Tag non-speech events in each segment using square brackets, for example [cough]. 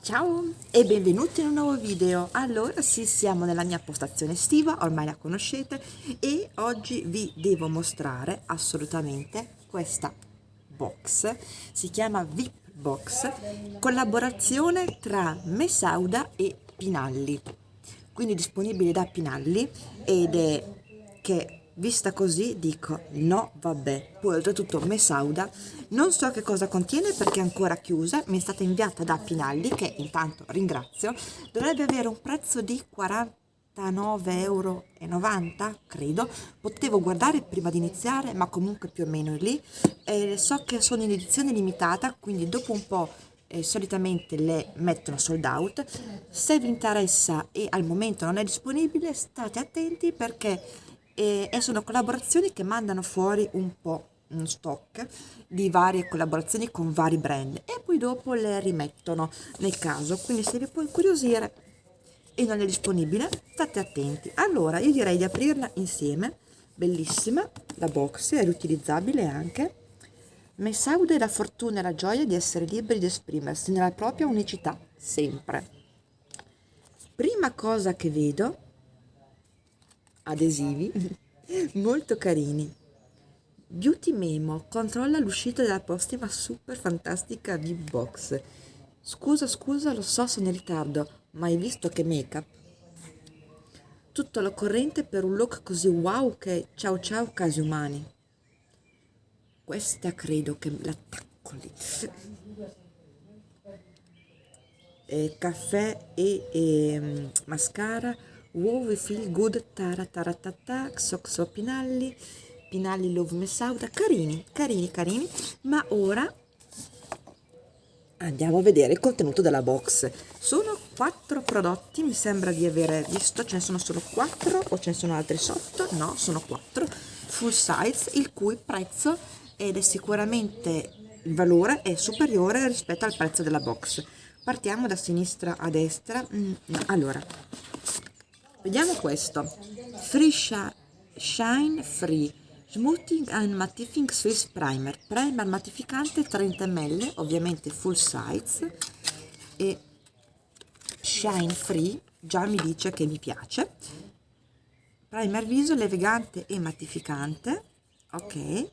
Ciao e benvenuti in un nuovo video. Allora sì, siamo nella mia postazione estiva, ormai la conoscete e oggi vi devo mostrare assolutamente questa box. Si chiama VIP Box, collaborazione tra Mesauda e Pinalli. Quindi disponibile da Pinalli ed è che Vista così dico no vabbè, poi oltretutto Mesauda non so che cosa contiene perché è ancora chiusa, mi è stata inviata da Pinalli che intanto ringrazio, dovrebbe avere un prezzo di 49,90 euro credo, potevo guardare prima di iniziare ma comunque più o meno è lì, e so che sono in edizione limitata quindi dopo un po' eh, solitamente le mettono sold out, se vi interessa e al momento non è disponibile state attenti perché e, e sono collaborazioni che mandano fuori un po' un stock di varie collaborazioni con vari brand e poi dopo le rimettono nel caso. Quindi se vi può incuriosire e non è disponibile state attenti. Allora io direi di aprirla insieme. Bellissima la box è riutilizzabile anche. Messaude la fortuna e la gioia di essere liberi di esprimersi nella propria unicità sempre. Prima cosa che vedo adesivi [laughs] molto carini. Beauty Memo controlla l'uscita della prossima super fantastica V-Box. Scusa, scusa, lo so, sono in ritardo, ma hai visto che make-up? Tutto all'occorrente per un look così wow che ciao ciao casi umani. Questa credo che l'attacco lì. [laughs] Eh, caffè e, e um, mascara Wow, feel good, tara tara tata, xoxo Pinalli, Pinalli Love Messauda, carini, carini, carini, ma ora andiamo a vedere il contenuto della box. Sono quattro prodotti, mi sembra di aver visto, ce ne sono solo quattro o ce ne sono altri sotto? No, sono quattro, full size, il cui prezzo ed è sicuramente il valore è superiore rispetto al prezzo della box. Partiamo da sinistra a destra. Mm, allora, Vediamo questo. Free Shine Free Smoothing and Mattifying Swiss Primer. Primer mattificante 30 ml, ovviamente full size. E Shine Free, già mi dice che mi piace. Primer viso levigante e mattificante. Ok.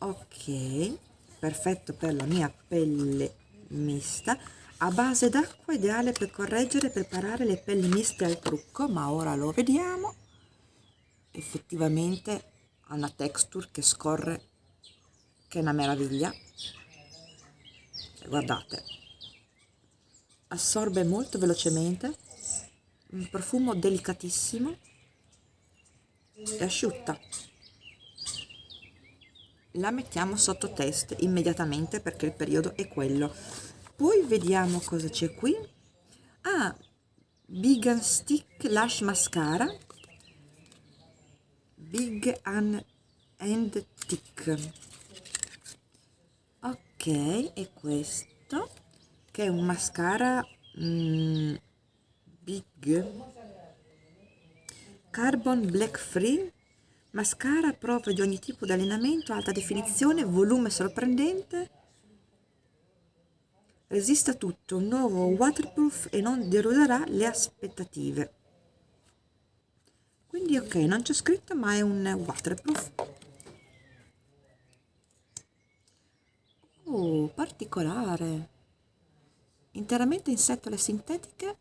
Ok, perfetto per la mia pelle mista a base d'acqua ideale per correggere e preparare le pelli miste al trucco ma ora lo vediamo. Effettivamente ha una texture che scorre che è una meraviglia. Guardate assorbe molto velocemente un profumo delicatissimo e asciutta. La mettiamo sotto test immediatamente perché il periodo è quello poi vediamo cosa c'è qui. Ah big stick lash mascara. Big and, and thick ok e questo che è un mascara mm, big. Carbon black free. Mascara prova di ogni tipo di allenamento alta definizione volume sorprendente resiste a tutto, nuovo waterproof e non deluderà le aspettative. Quindi ok, non c'è scritto ma è un waterproof. Oh, particolare. Interamente in setole sintetiche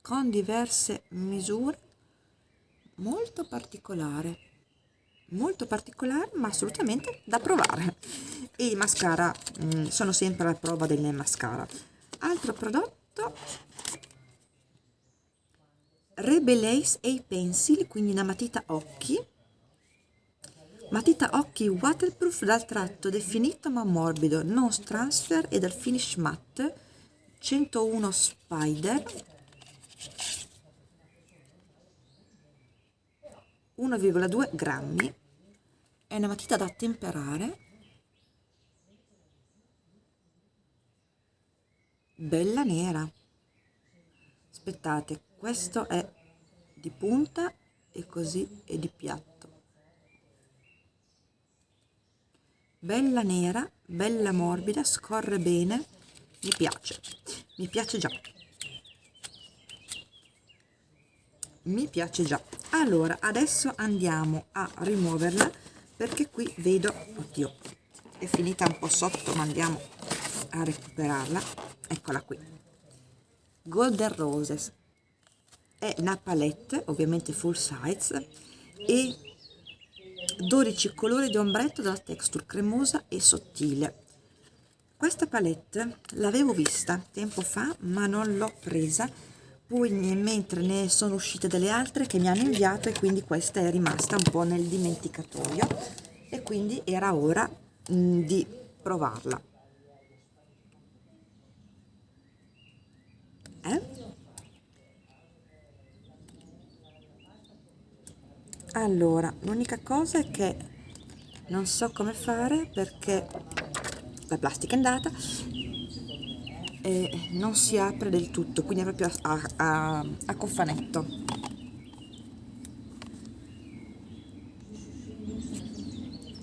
con diverse misure molto particolare molto particolare ma assolutamente da provare e i mascara mh, mm, sono sempre alla prova delle mascara. Altro prodotto? Rebelace A Pencil quindi una matita occhi. Matita occhi waterproof dal tratto definito ma morbido. Non transfer e dal finish matte. 101 spider. 1,2 grammi. È una matita da temperare bella nera. Aspettate questo è di punta e così è di piatto. Bella nera bella morbida scorre bene mi piace mi piace già. Mi piace già. Allora adesso andiamo a rimuoverla perché qui vedo oddio è finita un po sotto ma andiamo a recuperarla. Eccola qui. Golden roses. È una palette ovviamente full size e 12 colori di ombretto dalla texture cremosa e sottile. Questa palette l'avevo vista tempo fa ma non l'ho presa poi mentre ne sono uscite delle altre che mi hanno inviato e quindi questa è rimasta un po' nel dimenticatoio. E quindi era ora mh, di provarla eh? Allora l'unica cosa è che non so come fare perché la plastica è andata e non si apre del tutto quindi è proprio a, a, a cofanetto.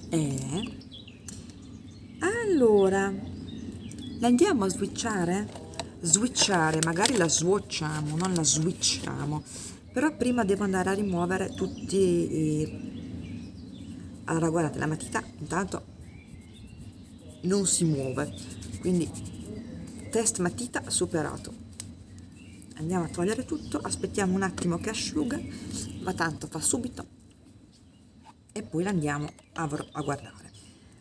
E allora la andiamo a switchare? Switchare magari la swatchiamo non la switchiamo però prima devo andare a rimuovere tutti i allora guardate la matita intanto non si muove. Quindi test matita superato. Andiamo a togliere tutto aspettiamo un attimo che asciuga ma tanto fa subito e poi l'andiamo a, a guardare.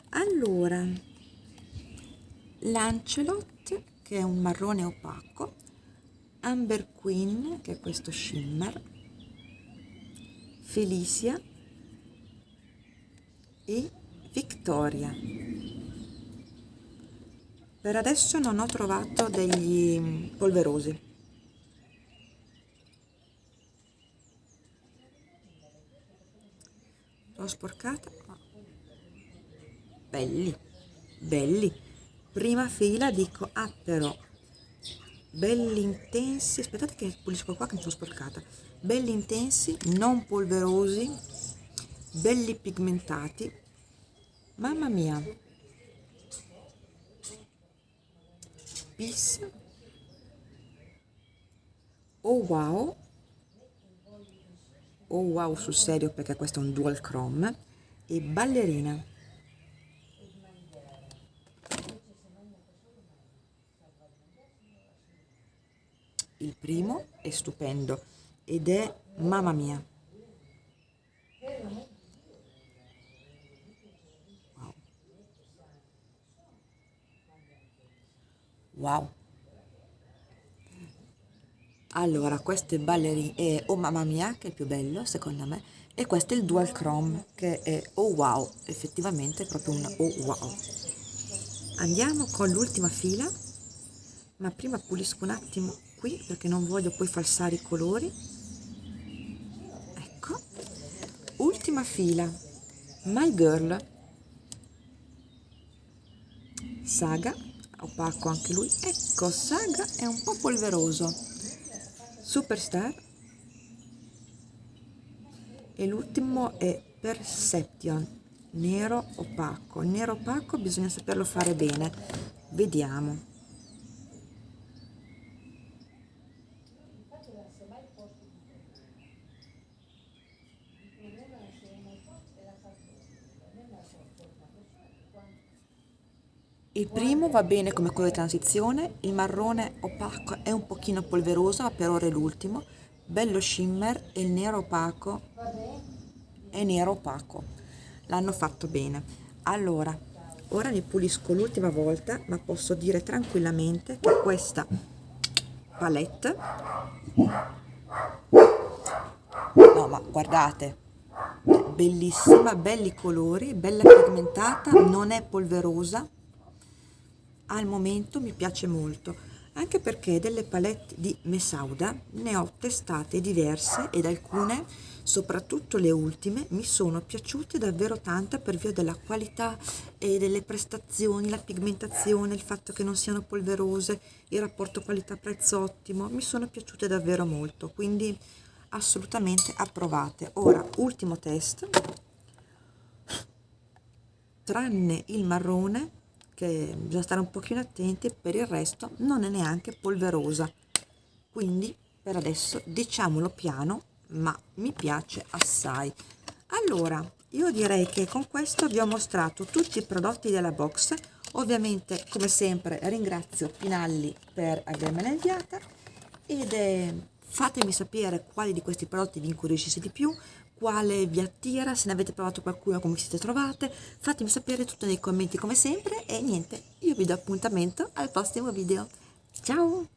Allora Lancelot che è un marrone opaco Amber Queen che è questo shimmer Felicia e Victoria. Per adesso non ho trovato degli polverosi. L'ho sporcata belli belli. Prima fila dico ah però belli intensi aspettate che pulisco qua che mi sono sporcata. Belli intensi non polverosi belli pigmentati. Mamma mia. Peace. Oh wow. Oh wow sul serio perché questo è un dual chrome. E ballerina il primo è stupendo ed è mamma mia. Wow. Allora questo è ballerina è oh mamma mia che è il più bello secondo me e questo è il dual chrome che è oh wow effettivamente è proprio un oh wow. Andiamo con l'ultima fila ma prima pulisco un attimo qui perché non voglio poi falsare i colori. Ecco. Ultima fila. My girl. Saga. Opaco anche lui. Ecco saga è un po' polveroso. Superstar. E l'ultimo è perception. Nero opaco. Nero opaco bisogna saperlo fare bene. Vediamo Il primo va bene come colore di transizione, il marrone opaco è un pochino polveroso, ma per ora è l'ultimo, bello shimmer e il nero opaco è nero opaco. L'hanno fatto bene. Allora, ora mi pulisco l'ultima volta, ma posso dire tranquillamente che questa palette no ma guardate bellissima belli colori bella pigmentata non è polverosa al momento mi piace molto anche perché delle palette di Mesauda ne ho testate diverse ed alcune soprattutto le ultime mi sono piaciute davvero tanto per via della qualità e delle prestazioni la pigmentazione il fatto che non siano polverose il rapporto qualità prezzo ottimo mi sono piaciute davvero molto quindi assolutamente approvate. Ora ultimo test. Tranne il marrone che bisogna stare un pochino attenti per il resto non è neanche polverosa. Quindi per adesso diciamolo piano ma mi piace assai. Allora io direi che con questo vi ho mostrato tutti i prodotti della box. Ovviamente come sempre ringrazio Pinalli per avermela inviata ed è, fatemi sapere quali di questi prodotti vi incuriosisce di più quale vi attira, se ne avete provato qualcuno, come siete trovate, fatemi sapere tutto nei commenti come sempre e niente, io vi do appuntamento al prossimo video. Ciao!